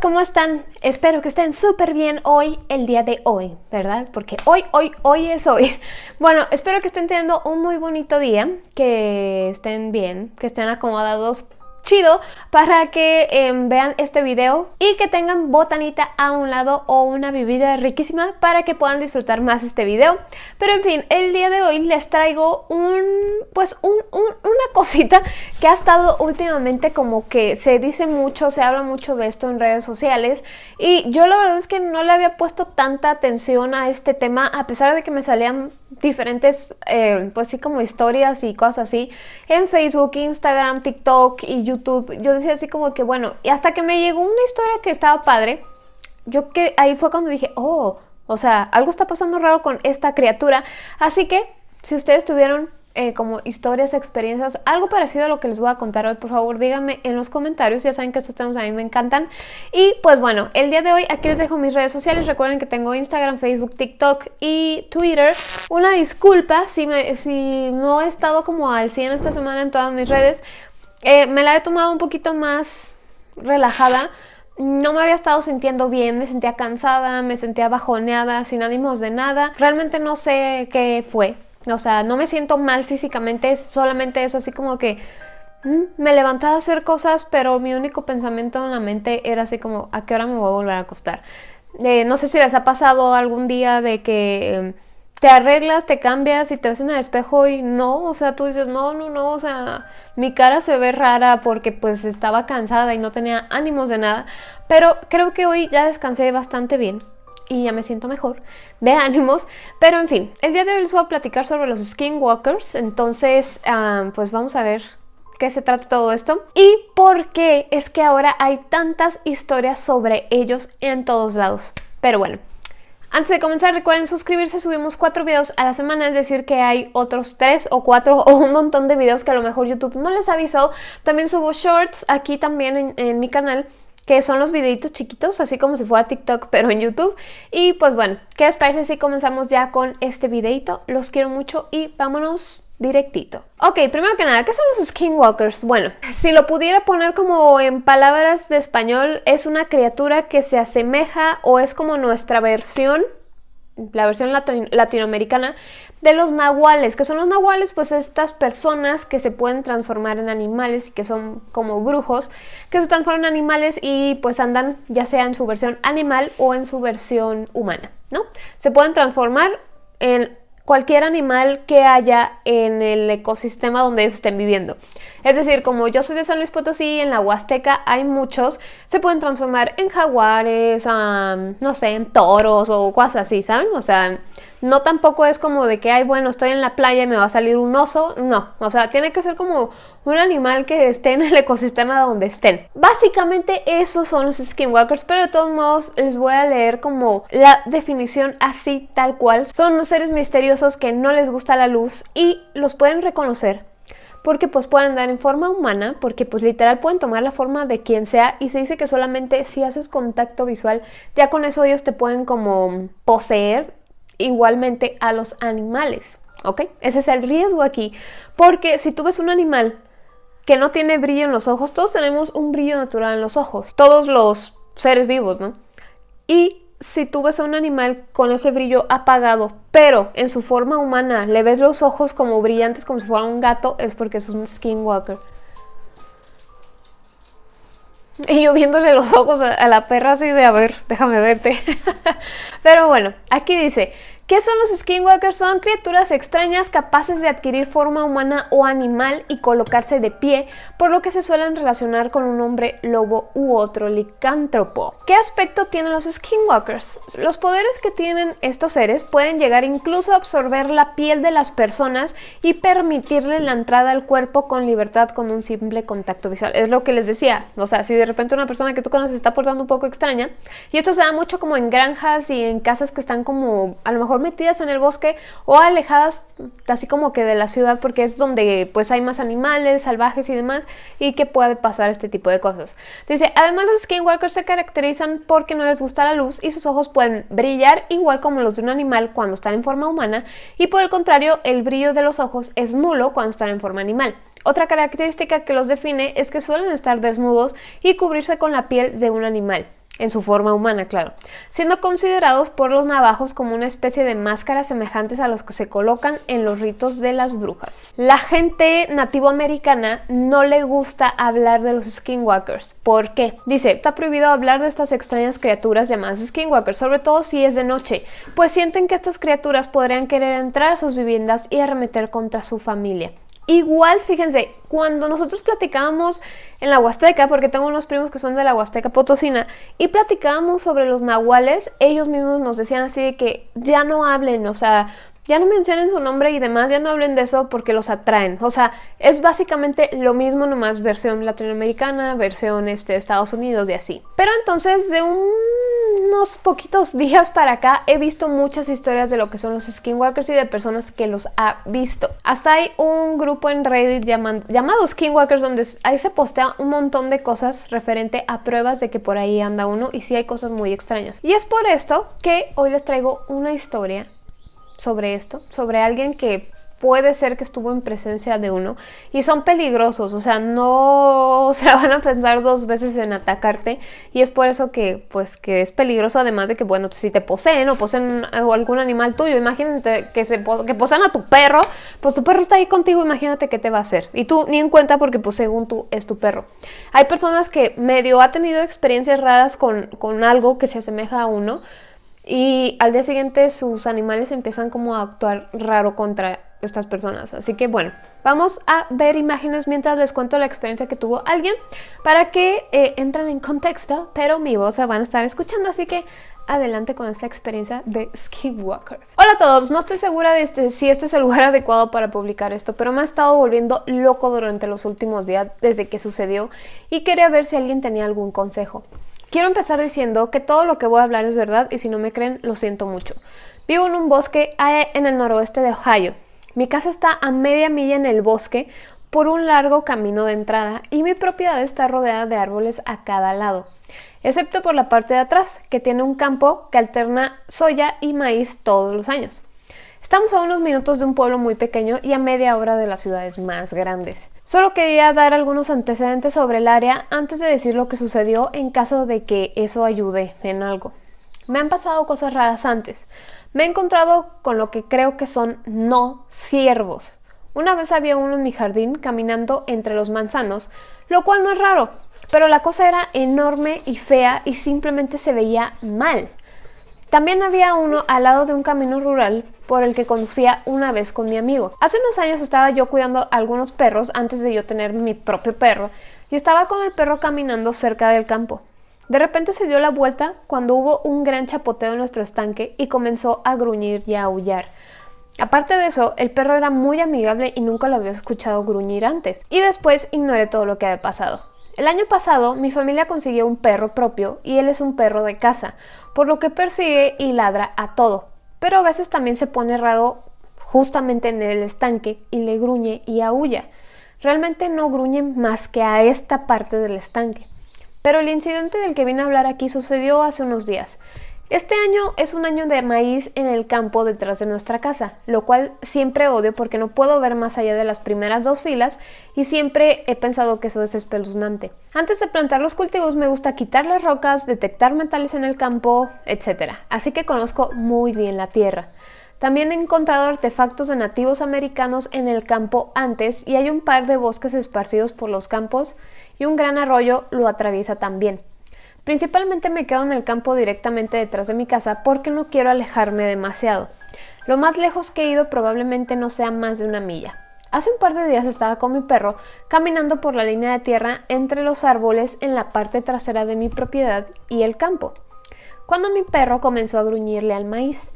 ¿cómo están? Espero que estén súper bien hoy, el día de hoy, ¿verdad? Porque hoy, hoy, hoy es hoy. Bueno, espero que estén teniendo un muy bonito día, que estén bien, que estén acomodados chido para que em, vean este video y que tengan botanita a un lado o una bebida riquísima para que puedan disfrutar más este video. Pero en fin, el día de hoy les traigo un, pues una cosita que ha estado últimamente como que se dice mucho, se habla mucho de esto en redes sociales y yo la verdad es que no le había puesto tanta atención a este tema a pesar de que me salían diferentes, eh, pues sí, como historias y cosas así en Facebook, Instagram, TikTok y YouTube. Yo decía así como que, bueno, y hasta que me llegó una historia que estaba padre, yo que ahí fue cuando dije, oh, o sea, algo está pasando raro con esta criatura. Así que, si ustedes tuvieron eh, como historias, experiencias, algo parecido a lo que les voy a contar hoy, por favor díganme en los comentarios, ya saben que estos temas a mí me encantan. Y pues bueno, el día de hoy aquí les dejo mis redes sociales, recuerden que tengo Instagram, Facebook, TikTok y Twitter. Una disculpa si, me, si no he estado como al 100 esta semana en todas mis redes, eh, me la he tomado un poquito más relajada no me había estado sintiendo bien, me sentía cansada, me sentía bajoneada, sin ánimos de nada. Realmente no sé qué fue. O sea, no me siento mal físicamente, es solamente eso, así como que mm, me levantaba a hacer cosas, pero mi único pensamiento en la mente era así como, ¿a qué hora me voy a volver a acostar? Eh, no sé si les ha pasado algún día de que em, te arreglas, te cambias y te ves en el espejo y no, o sea, tú dices, no, no, no, o sea, mi cara se ve rara porque pues estaba cansada y no tenía ánimos de nada, pero creo que hoy ya descansé bastante bien y ya me siento mejor de ánimos. Pero en fin, el día de hoy les voy a platicar sobre los skinwalkers. Entonces, ah, pues vamos a ver qué se trata todo esto y por qué es que ahora hay tantas historias sobre ellos en todos lados. Pero bueno, antes de comenzar recuerden suscribirse, subimos cuatro videos a la semana, es decir que hay otros tres o cuatro o un montón de videos que a lo mejor YouTube no les avisó. También subo shorts aquí también en mi canal que son los videitos chiquitos, así como si fuera TikTok, pero en YouTube. Y pues bueno, ¿qué les parece si comenzamos ya con este videito? Los quiero mucho y vámonos directito. Ok, primero que nada, ¿qué son los skinwalkers? Bueno, si lo pudiera poner como en palabras de español, es una criatura que se asemeja o es como nuestra versión la versión latinoamericana de los nahuales. que son los nahuales? Pues estas personas que se pueden transformar en animales y que son como brujos, que se transforman en animales y pues andan ya sea en su versión animal o en su versión humana, ¿no? Se pueden transformar en cualquier animal que haya en el ecosistema donde ellos estén viviendo. Es decir, como yo soy de San Luis Potosí, en la Huasteca hay muchos, se pueden transformar en jaguares, no sé, en toros o cosas así, ¿saben? O sea, no tampoco es como de que, ay, bueno, estoy en la playa y me va a salir un oso. No, o sea, tiene que ser como un animal que esté en el ecosistema donde estén. Básicamente esos son los skinwalkers, pero de todos modos les voy a leer como la definición así tal cual. Son los seres misteriosos que no les gusta la luz y los pueden reconocer porque pues pueden dar en forma humana, porque pues literal pueden tomar la forma de quien sea y se dice que solamente si haces contacto visual, ya con eso ellos te pueden como poseer igualmente a los animales, ¿ok? Ese es el riesgo aquí, porque si tú ves un animal que no tiene brillo en los ojos, todos tenemos un brillo natural en los ojos, todos los seres vivos, ¿no? Y si tú ves a un animal con ese brillo apagado, pero en su forma humana le ves los ojos como brillantes como si fuera un gato, es porque es un skinwalker. Y yo viéndole los ojos a la perra así de, a ver, déjame verte. Pero bueno, aquí dice, ¿Qué son los skinwalkers? Son criaturas extrañas capaces de adquirir forma humana o animal y colocarse de pie, por lo que se suelen relacionar con un hombre lobo u otro licántropo. ¿Qué aspecto tienen los skinwalkers? Los poderes que tienen estos seres pueden llegar incluso a absorber la piel de las personas y permitirle la entrada al cuerpo con libertad con un simple contacto visual. Es lo que les decía, o sea, si de repente una persona que tú conoces está portando un poco extraña, y esto se da mucho como en granjas y en casas que están como a lo mejor metidas en el bosque o alejadas así como que de la ciudad porque es donde pues hay más animales salvajes y demás y que puede pasar este tipo de cosas. Dice, además los skinwalkers se caracterizan porque no les gusta la luz y sus ojos pueden brillar igual como los de un animal cuando están en forma humana y por el contrario el brillo de los ojos es nulo cuando están en forma animal. Otra característica que los define es que suelen estar desnudos y cubrirse con la piel de un animal en su forma humana, claro, siendo considerados por los navajos como una especie de máscaras semejantes a los que se colocan en los ritos de las brujas. La gente nativo americana no le gusta hablar de los skinwalkers. ¿Por qué? Dice, está prohibido hablar de estas extrañas criaturas llamadas skinwalkers, sobre todo si es de noche, pues sienten que estas criaturas podrían querer entrar a sus viviendas y arremeter contra su familia. Igual, fíjense, cuando nosotros platicábamos en la Huasteca, porque tengo unos primos que son de la Huasteca Potosina, y platicábamos sobre los nahuales, ellos mismos nos decían así de que ya no hablen, o sea, ya no mencionen su nombre y demás, ya no hablen de eso porque los atraen. O sea, es básicamente lo mismo, nomás versión latinoamericana, versión este, Estados Unidos y así. Pero entonces, de unos poquitos días para acá, he visto muchas historias de lo que son los skinwalkers y de personas que los ha visto. Hasta hay un grupo en Reddit llamado Skinwalkers donde ahí se postea un montón de cosas referente a pruebas de que por ahí anda uno y sí hay cosas muy extrañas. Y es por esto que hoy les traigo una historia sobre esto, sobre alguien que puede ser que estuvo en presencia de uno y son peligrosos, o sea, no se la van a pensar dos veces en atacarte y es por eso que pues que es peligroso además de que bueno, si te poseen o poseen algún animal tuyo, imagínate que se que posean a tu perro, pues tu perro está ahí contigo, imagínate qué te va a hacer y tú ni en cuenta porque pues según tú es tu perro. Hay personas que medio ha tenido experiencias raras con, con algo que se asemeja a uno, y al día siguiente sus animales empiezan como a actuar raro contra estas personas. Así que bueno, vamos a ver imágenes mientras les cuento la experiencia que tuvo alguien para que eh, entren en contexto, pero mi voz la van a estar escuchando, así que adelante con esta experiencia de Skinwalker. Hola a todos, no estoy segura de este, si este es el lugar adecuado para publicar esto, pero me ha estado volviendo loco durante los últimos días desde que sucedió y quería ver si alguien tenía algún consejo. Quiero empezar diciendo que todo lo que voy a hablar es verdad y si no me creen, lo siento mucho. Vivo en un bosque en el noroeste de Ohio. Mi casa está a media milla en el bosque por un largo camino de entrada y mi propiedad está rodeada de árboles a cada lado, excepto por la parte de atrás, que tiene un campo que alterna soya y maíz todos los años. Estamos a unos minutos de un pueblo muy pequeño y a media hora de las ciudades más grandes. Solo quería dar algunos antecedentes sobre el área antes de decir lo que sucedió en caso de que eso ayude en algo. Me han pasado cosas raras antes. Me he encontrado con lo que creo que son no ciervos. Una vez había uno en mi jardín caminando entre los manzanos, lo cual no es raro, pero la cosa era enorme y fea y simplemente se veía mal. También había uno al lado de un camino rural por el que conducía una vez con mi amigo. Hace unos años estaba yo cuidando algunos perros antes de yo tener mi propio perro y estaba con el perro caminando cerca del campo. De repente se dio la vuelta cuando hubo un gran chapoteo en nuestro estanque y comenzó a gruñir y a aullar. Aparte de eso, el perro era muy amigable y nunca lo había escuchado gruñir antes. Y después ignoré todo lo que había pasado. El año pasado mi familia consiguió un perro propio y él es un perro de casa, por lo que persigue y ladra a todo. Pero a veces también se pone raro justamente en el estanque y le gruñe y aúlla. Realmente no gruñe más que a esta parte del estanque. Pero el incidente del que vine a hablar aquí sucedió hace unos días. Este año es un año de maíz en el campo detrás de nuestra casa, lo cual siempre odio porque no puedo ver más allá de las primeras dos filas y siempre he pensado que eso es espeluznante. Antes de plantar los cultivos me gusta quitar las rocas, detectar metales en el campo, etc. Así que conozco muy bien la tierra. También he encontrado artefactos de nativos americanos en el campo antes y hay un par de bosques esparcidos por los campos y un gran arroyo lo atraviesa también. Principalmente me quedo en el campo directamente detrás de mi casa porque no quiero alejarme demasiado. Lo más lejos que he ido probablemente no sea más de una milla. Hace un par de días estaba con mi perro caminando por la línea de tierra entre los árboles en la parte trasera de mi propiedad y el campo, cuando mi perro comenzó a gruñirle al maíz.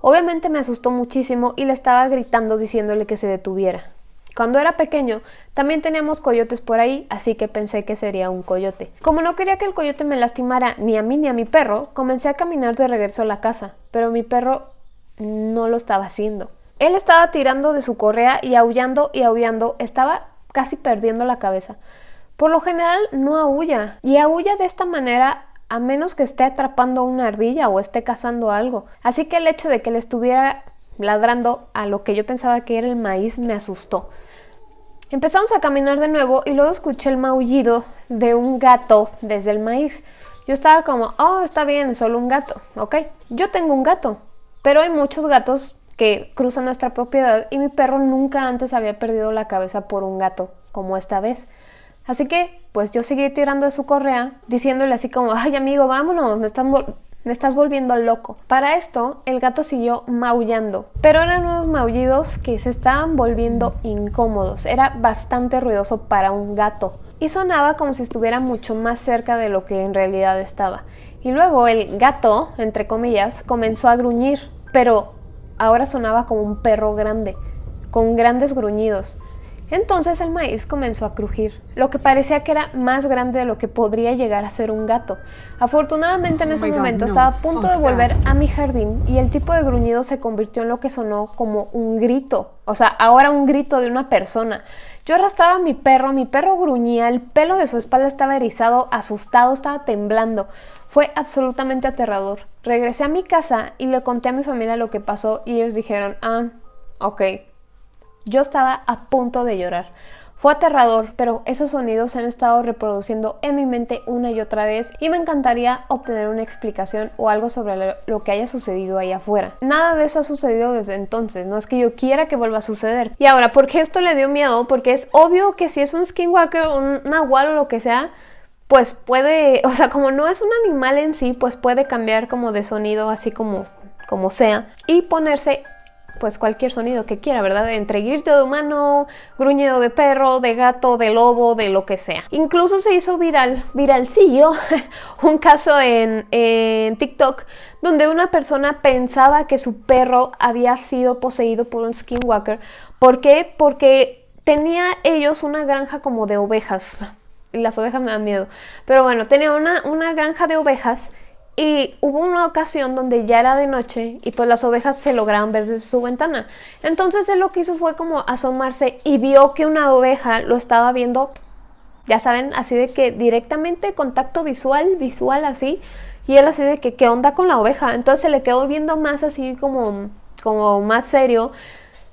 Obviamente me asustó muchísimo y le estaba gritando diciéndole que se detuviera. Cuando era pequeño también teníamos coyotes por ahí, así que pensé que sería un coyote. Como no quería que el coyote me lastimara ni a mí ni a mi perro, comencé a caminar de regreso a la casa, pero mi perro no lo estaba haciendo. Él estaba tirando de su correa y aullando y aullando, estaba casi perdiendo la cabeza. Por lo general no aúlla, y aúlla de esta manera a menos que esté atrapando una ardilla o esté cazando algo. Así que el hecho de que le estuviera ladrando a lo que yo pensaba que era el maíz me asustó. Empezamos a caminar de nuevo y luego escuché el maullido de un gato desde el maíz. Yo estaba como, oh, está bien, solo un gato, ok. Yo tengo un gato, pero hay muchos gatos que cruzan nuestra propiedad y mi perro nunca antes había perdido la cabeza por un gato, como esta vez. Así que, pues yo seguí tirando de su correa, diciéndole así como, ay amigo, vámonos, me están, me estás volviendo loco. Para esto, el gato siguió maullando, pero eran unos maullidos que se estaban volviendo incómodos. Era bastante ruidoso para un gato y sonaba como si estuviera mucho más cerca de lo que en realidad estaba. Y luego el gato, entre comillas, comenzó a gruñir, pero ahora sonaba como un perro grande, con grandes gruñidos. Entonces el maíz comenzó a crujir, lo que parecía que era más grande de lo que podría llegar a ser un gato. Afortunadamente en oh ese momento estaba a punto de volver a mi jardín y el tipo de gruñido se convirtió en lo que sonó como un grito, o sea, ahora un grito de una persona. Yo arrastraba a mi perro, mi perro gruñía, el pelo de su espalda estaba erizado, asustado, estaba temblando. Fue absolutamente aterrador. Regresé a mi casa y le conté a mi familia lo que pasó y ellos dijeron, ah, ok, yo estaba a punto de llorar. Fue aterrador, pero esos sonidos se han estado reproduciendo en mi mente una y otra vez y me encantaría obtener una explicación o algo sobre lo que haya sucedido ahí afuera. Nada de eso ha sucedido desde entonces, no es que yo quiera que vuelva a suceder. Y ahora, ¿por qué esto le dio miedo? Porque es obvio que si es un skinwalker, un nahual o lo que sea, pues puede, o sea, como no es un animal en sí, pues puede cambiar como de sonido así como como sea y ponerse pues cualquier sonido que quiera, ¿verdad? Entre grito de humano, gruñido de perro, de gato, de lobo, de lo que sea. Incluso se hizo viral, viralcillo, un caso en, en TikTok donde una persona pensaba que su perro había sido poseído por un skinwalker. ¿Por qué? Porque tenía ellos una granja como de ovejas. Las ovejas me dan miedo. Pero bueno, tenía una, una granja de ovejas y hubo una ocasión donde ya era de noche y pues las ovejas se lograban ver desde su ventana. Entonces él lo que hizo fue como asomarse y vio que una oveja lo estaba viendo, ya saben, así de que directamente contacto visual, visual así. Y él así de que, ¿qué onda con la oveja? Entonces se le quedó viendo más así como, como más serio.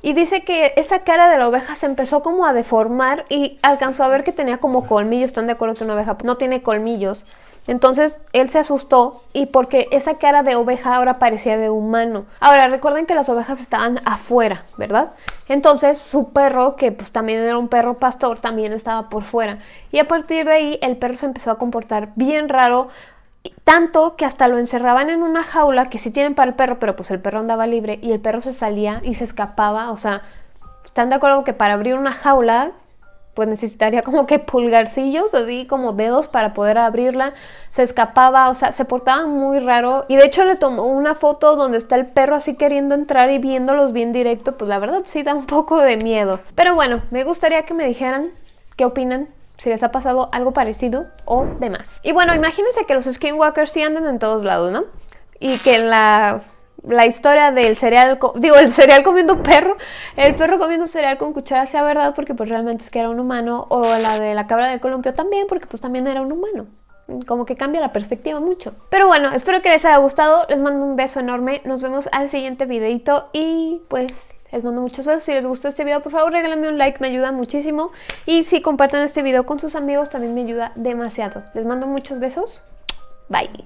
Y dice que esa cara de la oveja se empezó como a deformar y alcanzó a ver que tenía como colmillos. ¿Están de acuerdo que una oveja no tiene colmillos? Entonces él se asustó y porque esa cara de oveja ahora parecía de humano. Ahora recuerden que las ovejas estaban afuera, ¿verdad? Entonces su perro, que pues también era un perro pastor, también estaba por fuera. Y a partir de ahí el perro se empezó a comportar bien raro, tanto que hasta lo encerraban en una jaula que sí tienen para el perro, pero pues el perro andaba libre y el perro se salía y se escapaba, o sea, ¿están de acuerdo que para abrir una jaula pues necesitaría como que pulgarcillos, así como dedos para poder abrirla. Se escapaba, o sea, se portaba muy raro. Y de hecho le tomó una foto donde está el perro así queriendo entrar y viéndolos bien directo. Pues la verdad sí da un poco de miedo. Pero bueno, me gustaría que me dijeran qué opinan. Si les ha pasado algo parecido o demás. Y bueno, imagínense que los skinwalkers sí andan en todos lados, ¿no? Y que la la historia del cereal, digo, el cereal comiendo perro, el perro comiendo cereal con cuchara sea verdad porque pues realmente es que era un humano, o la de la cabra del columpio también porque pues también era un humano. Como que cambia la perspectiva mucho. Pero bueno, espero que les haya gustado, les mando un beso enorme, nos vemos al siguiente videito y pues les mando muchos besos. Si les gustó este video, por favor regálenme un like, me ayuda muchísimo. Y si comparten este video con sus amigos, también me ayuda demasiado. Les mando muchos besos. Bye.